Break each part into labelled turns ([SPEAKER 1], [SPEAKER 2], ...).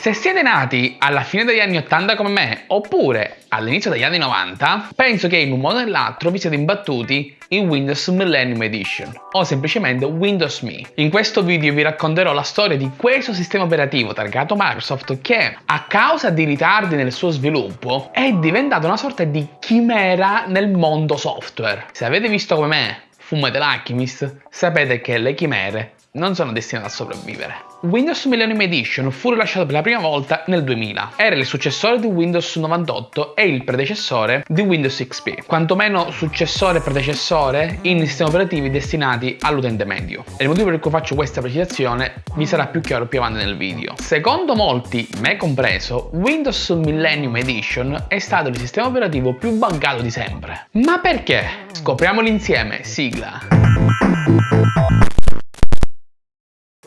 [SPEAKER 1] Se siete nati alla fine degli anni 80 come me, oppure all'inizio degli anni 90, penso che in un modo o nell'altro vi siete imbattuti in Windows Millennium Edition, o semplicemente Windows Me. In questo video vi racconterò la storia di questo sistema operativo targato Microsoft che, a causa di ritardi nel suo sviluppo, è diventato una sorta di chimera nel mondo software. Se avete visto come me Fumate l'Alchemist, sapete che le chimere non sono destinate a sopravvivere. Windows Millennium Edition fu rilasciato per la prima volta nel 2000. Era il successore di Windows 98 e il predecessore di Windows XP, quantomeno successore e predecessore in sistemi operativi destinati all'utente medio. E il motivo per cui faccio questa precisazione vi sarà più chiaro più avanti nel video. Secondo molti, me compreso, Windows Millennium Edition è stato il sistema operativo più bancato di sempre. Ma perché? Scopriamolo insieme, sigla!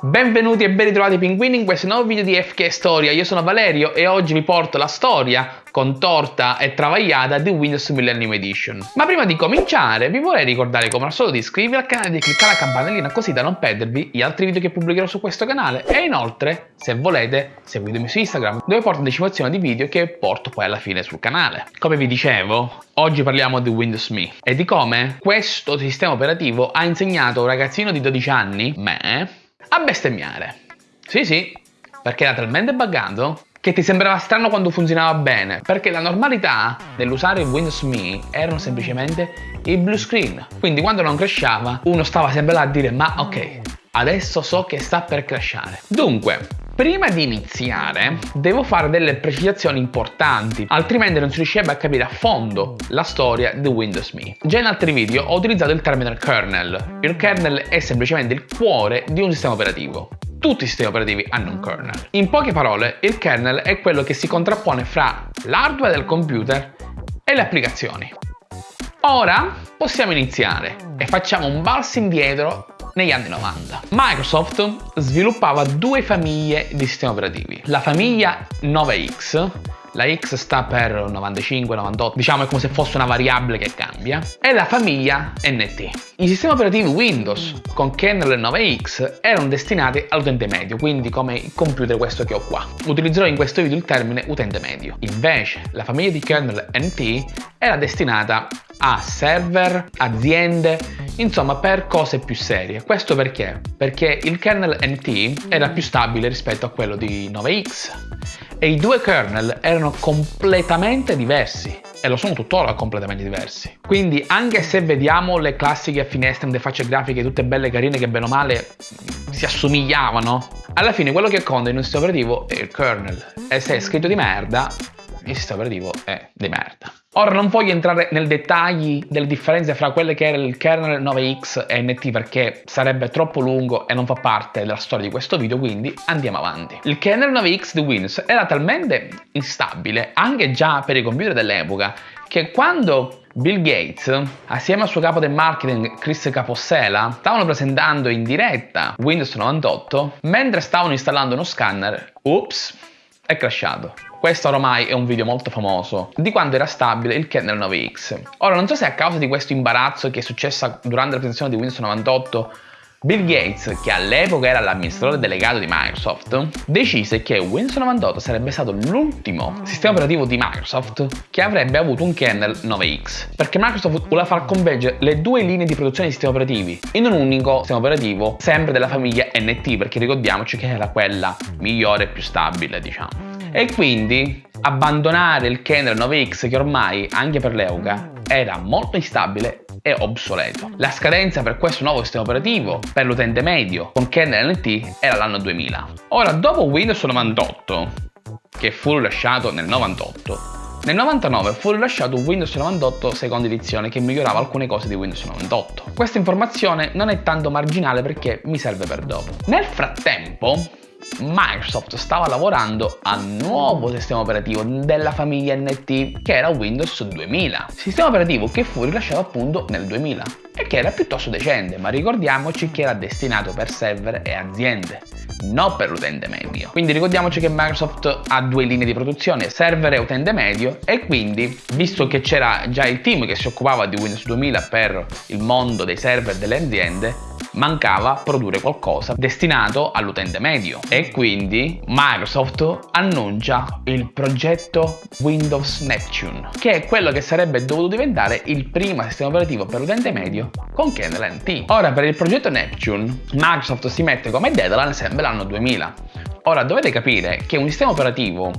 [SPEAKER 1] Benvenuti e ben ritrovati pinguini in questo nuovo video di FK Storia, io sono Valerio e oggi vi porto la storia contorta e travagliata di Windows Millennium Edition. Ma prima di cominciare vi vorrei ricordare come al solito di iscrivervi al canale e di cliccare la campanellina così da non perdervi gli altri video che pubblicherò su questo canale e inoltre se volete seguitemi su Instagram dove porto anticipazione di video che porto poi alla fine sul canale. Come vi dicevo, oggi parliamo di Windows Me e di come questo sistema operativo ha insegnato a un ragazzino di 12 anni, me, a bestemmiare. Sì, sì, perché era talmente buggato che ti sembrava strano quando funzionava bene, perché la normalità nell'usare Windows Me erano semplicemente i blue screen. Quindi quando non crashava, uno stava sempre là a dire ma ok, adesso so che sta per crashare. Dunque, Prima di iniziare devo fare delle precisazioni importanti, altrimenti non si riuscirebbe a capire a fondo la storia di Windows Me. Già in altri video ho utilizzato il termine kernel. Il kernel è semplicemente il cuore di un sistema operativo. Tutti i sistemi operativi hanno un kernel. In poche parole, il kernel è quello che si contrappone fra l'hardware del computer e le applicazioni. Ora possiamo iniziare e facciamo un balzo indietro negli anni 90. Microsoft sviluppava due famiglie di sistemi operativi. La famiglia 9X, la X sta per 95, 98, diciamo è come se fosse una variabile che cambia, e la famiglia NT. I sistemi operativi Windows con kernel 9X erano destinati all'utente medio, quindi come il computer questo che ho qua. Utilizzerò in questo video il termine utente medio. Invece la famiglia di kernel NT era destinata a server, aziende, insomma per cose più serie. Questo perché? Perché il kernel NT era più stabile rispetto a quello di 9X e i due kernel erano completamente diversi e lo sono tuttora completamente diversi. Quindi anche se vediamo le classiche finestre in facce grafiche tutte belle carine che bene o male si assomigliavano, alla fine quello che conta in un sistema operativo è il kernel e se è scritto di merda, il sistema operativo è di merda. Ora non voglio entrare nel dettagli delle differenze fra quelle che era il kernel 9X e NT perché sarebbe troppo lungo e non fa parte della storia di questo video, quindi andiamo avanti. Il kernel 9X di Windows era talmente instabile, anche già per i computer dell'epoca, che quando Bill Gates, assieme al suo capo del marketing Chris Capossela, stavano presentando in diretta Windows 98, mentre stavano installando uno scanner, ups, è crashato. Questo ormai è un video molto famoso di quando era stabile il kernel 9X. Ora non so se a causa di questo imbarazzo che è successo durante la presentazione di Windows 98 Bill Gates, che all'epoca era l'amministratore delegato di Microsoft, decise che Windows 98 sarebbe stato l'ultimo sistema operativo di Microsoft che avrebbe avuto un kernel 9X, perché Microsoft voleva far convergere le due linee di produzione di sistemi operativi in un unico sistema operativo sempre della famiglia NT, perché ricordiamoci che era quella migliore e più stabile, diciamo e quindi abbandonare il kernel 9X che ormai anche per l'EUGA era molto instabile e obsoleto. La scadenza per questo nuovo sistema operativo per l'utente medio con kernel NT era l'anno 2000. Ora, dopo Windows 98, che fu rilasciato nel 98, nel 99 fu rilasciato Windows 98 seconda edizione che migliorava alcune cose di Windows 98. Questa informazione non è tanto marginale perché mi serve per dopo. Nel frattempo, Microsoft stava lavorando al nuovo sistema operativo della famiglia NT che era Windows 2000, sistema operativo che fu rilasciato appunto nel 2000 e che era piuttosto decente, ma ricordiamoci che era destinato per server e aziende, non per l'utente medio. Quindi ricordiamoci che Microsoft ha due linee di produzione, server e utente medio, e quindi, visto che c'era già il team che si occupava di Windows 2000 per il mondo dei server delle aziende, mancava produrre qualcosa destinato all'utente medio e quindi Microsoft annuncia il progetto Windows Neptune che è quello che sarebbe dovuto diventare il primo sistema operativo per l'utente medio con Kernel NT. Ora per il progetto Neptune Microsoft si mette come deadline sempre l'anno 2000 Ora dovete capire che un sistema operativo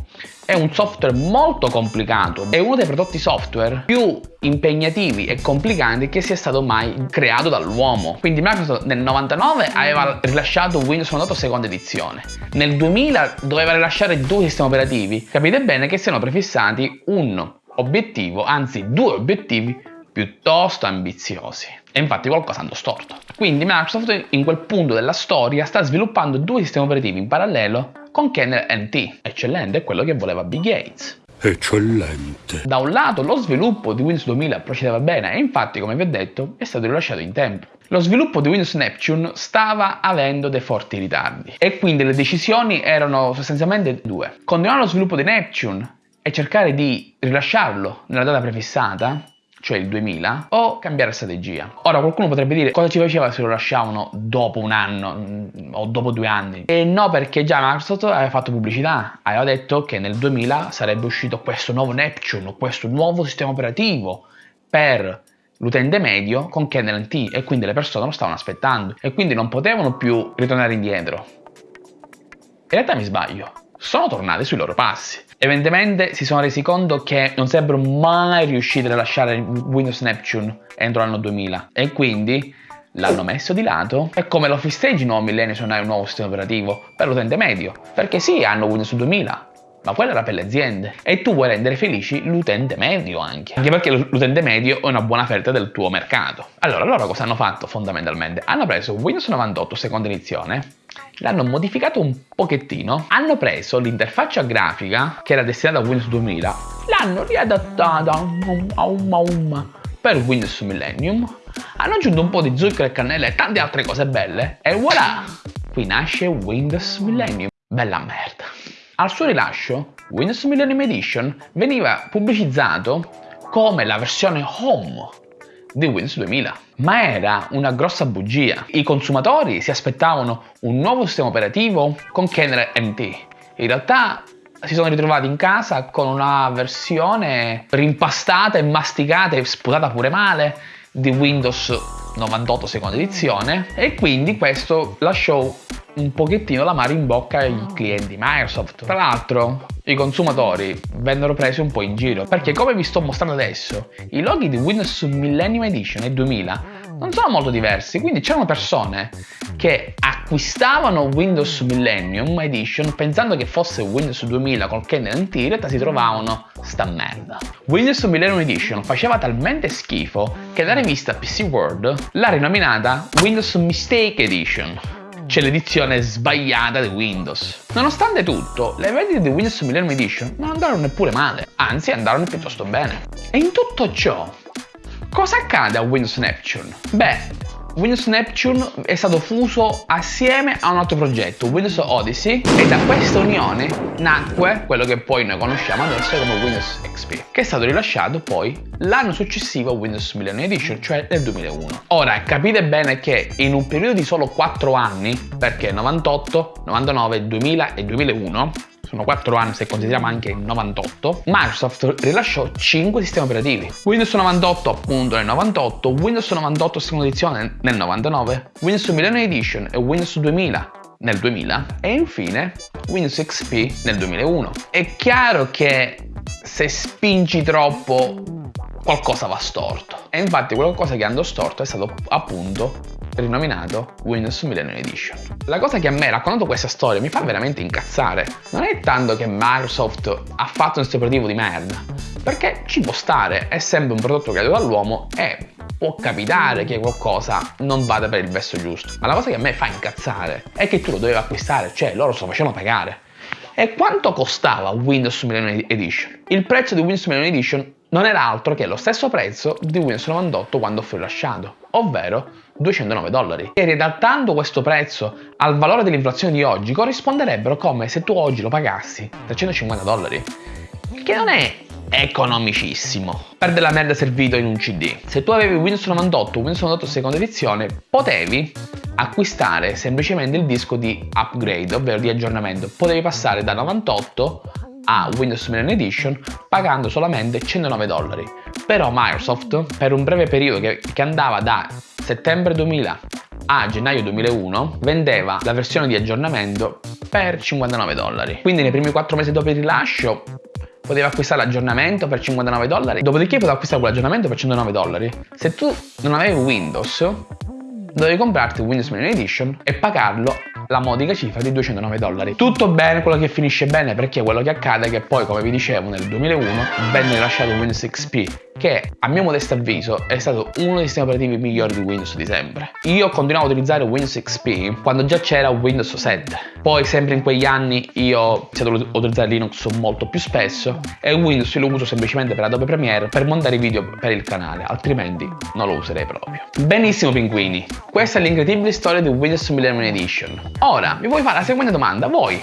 [SPEAKER 1] è un software molto complicato, è uno dei prodotti software più impegnativi e complicati che sia stato mai creato dall'uomo. Quindi Microsoft nel 99 aveva rilasciato Windows 98 seconda edizione, nel 2000 doveva rilasciare due sistemi operativi. Capite bene che siano prefissati un obiettivo, anzi due obiettivi piuttosto ambiziosi. E infatti qualcosa andò storto. Quindi Microsoft in quel punto della storia sta sviluppando due sistemi operativi in parallelo con Kernel NT. Eccellente, è quello che voleva Bill Gates.
[SPEAKER 2] Eccellente.
[SPEAKER 1] Da un lato lo sviluppo di Windows 2000 procedeva bene e infatti, come vi ho detto, è stato rilasciato in tempo. Lo sviluppo di Windows Neptune stava avendo dei forti ritardi e quindi le decisioni erano sostanzialmente due. Continuare lo sviluppo di Neptune e cercare di rilasciarlo nella data prefissata cioè il 2000, o cambiare strategia. Ora qualcuno potrebbe dire cosa ci faceva se lo lasciavano dopo un anno mm, o dopo due anni? E no perché già Microsoft aveva fatto pubblicità, aveva detto che nel 2000 sarebbe uscito questo nuovo Neptune, questo nuovo sistema operativo per l'utente medio con Kernel NT e quindi le persone lo stavano aspettando e quindi non potevano più ritornare indietro. In realtà mi sbaglio, sono tornati sui loro passi. Evidentemente si sono resi conto che non sarebbero mai riusciti a lasciare Windows Neptune entro l'anno 2000 e quindi l'hanno messo di lato. E come l'Office Stage nuovo millennio è un nuovo sistema operativo? Per l'utente medio. Perché sì hanno Windows 2000 ma quella era per le aziende. E tu vuoi rendere felici l'utente medio anche. Anche perché l'utente medio è una buona offerta del tuo mercato. Allora loro cosa hanno fatto fondamentalmente? Hanno preso Windows 98 seconda edizione. L'hanno modificato un pochettino, hanno preso l'interfaccia grafica che era destinata a Windows 2000, l'hanno riadattata a un per Windows Millennium, hanno aggiunto un po' di zucchero e cannella e tante altre cose belle. E voilà! Qui nasce Windows Millennium. Bella merda. Al suo rilascio, Windows Millennium Edition veniva pubblicizzato come la versione home di Windows 2000. Ma era una grossa bugia. I consumatori si aspettavano un nuovo sistema operativo con Kernel NT. In realtà si sono ritrovati in casa con una versione rimpastata e masticata e sputata pure male di Windows 98 seconda edizione e quindi questo lasciò un pochettino la mare in bocca ai clienti Microsoft. Tra l'altro i consumatori vennero presi un po' in giro perché come vi sto mostrando adesso i loghi di Windows Millennium Edition e 2000 non sono molto diversi quindi c'erano persone che acquistavano Windows Millennium Edition pensando che fosse Windows 2000 col kernel NT in realtà si trovavano sta merda Windows Millennium Edition faceva talmente schifo che la rivista PC World l'ha rinominata Windows Mistake Edition c'è l'edizione sbagliata di Windows. Nonostante tutto, le vendite di Windows Millennium Edition non andarono neppure male, anzi andarono piuttosto bene. E in tutto ciò, cosa accade a Windows Neptune? Beh, Windows Neptune è stato fuso assieme a un altro progetto, Windows Odyssey, e da questa unione nacque quello che poi noi conosciamo adesso come Windows XP, che è stato rilasciato poi l'anno successivo a Windows Millennium Edition, cioè nel 2001. Ora, capite bene che in un periodo di solo 4 anni, perché 98, 99, 2000 e 2001, sono 4 anni se consideriamo anche il 98, Microsoft rilasciò 5 sistemi operativi. Windows 98 appunto nel 98, Windows 98 seconda edizione nel 99, Windows Millennium Edition e Windows 2000 nel 2000 e infine Windows XP nel 2001. È chiaro che se spingi troppo qualcosa va storto e infatti qualcosa che andò storto è stato appunto rinominato Windows Millennium Edition. La cosa che a me raccontando questa storia mi fa veramente incazzare non è tanto che Microsoft ha fatto un operativo di merda, perché ci può stare, è sempre un prodotto creato dall'uomo e può capitare che qualcosa non vada per il verso giusto. Ma la cosa che a me fa incazzare è che tu lo dovevi acquistare, cioè loro se lo facevano pagare. E quanto costava Windows Millennium Edition? Il prezzo di Windows Millennium Edition non era altro che lo stesso prezzo di Windows 98 quando fu rilasciato, ovvero 209 dollari. E riadattando questo prezzo al valore dell'inflazione di oggi corrisponderebbero come se tu oggi lo pagassi 350 dollari, che non è economicissimo. Per della merda servito in un CD. Se tu avevi Windows 98 Windows 98 seconda edizione, potevi acquistare semplicemente il disco di upgrade, ovvero di aggiornamento. Potevi passare da 98 a Windows Million Edition pagando solamente 109 dollari. Però Microsoft, per un breve periodo che, che andava da settembre 2000 a gennaio 2001 vendeva la versione di aggiornamento per 59 dollari. Quindi nei primi 4 mesi dopo il rilascio potevi acquistare l'aggiornamento per 59 dollari, dopodiché potevi acquistare quell'aggiornamento per 109 dollari. Se tu non avevi Windows, dovevi comprarti Windows Million Edition e pagarlo la modica cifra di 209 dollari. Tutto bene, quello che finisce bene perché quello che accade è che poi, come vi dicevo, nel 2001 venne rilasciato Windows XP che a mio modesto avviso è stato uno dei sistemi operativi migliori di Windows di sempre. Io continuavo a utilizzare Windows XP quando già c'era Windows 7. Poi sempre in quegli anni io ho iniziato a utilizzare Linux molto più spesso e Windows lo uso semplicemente per Adobe Premiere per montare video per il canale, altrimenti non lo userei proprio. Benissimo pinguini, questa è l'incredibile storia di Windows Millennium Edition. Ora, vi vuoi fare la seguente domanda, voi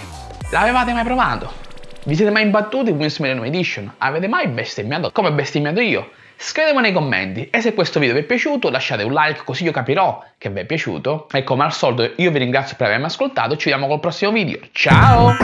[SPEAKER 1] l'avevate mai provato? Vi siete mai imbattuti in Windows Millennium Edition? Avete mai bestemmiato come bestemmiato io? Scrivetemi nei commenti e se questo video vi è piaciuto lasciate un like così io capirò che vi è piaciuto e come al solito io vi ringrazio per avermi ascoltato ci vediamo col prossimo video. Ciao!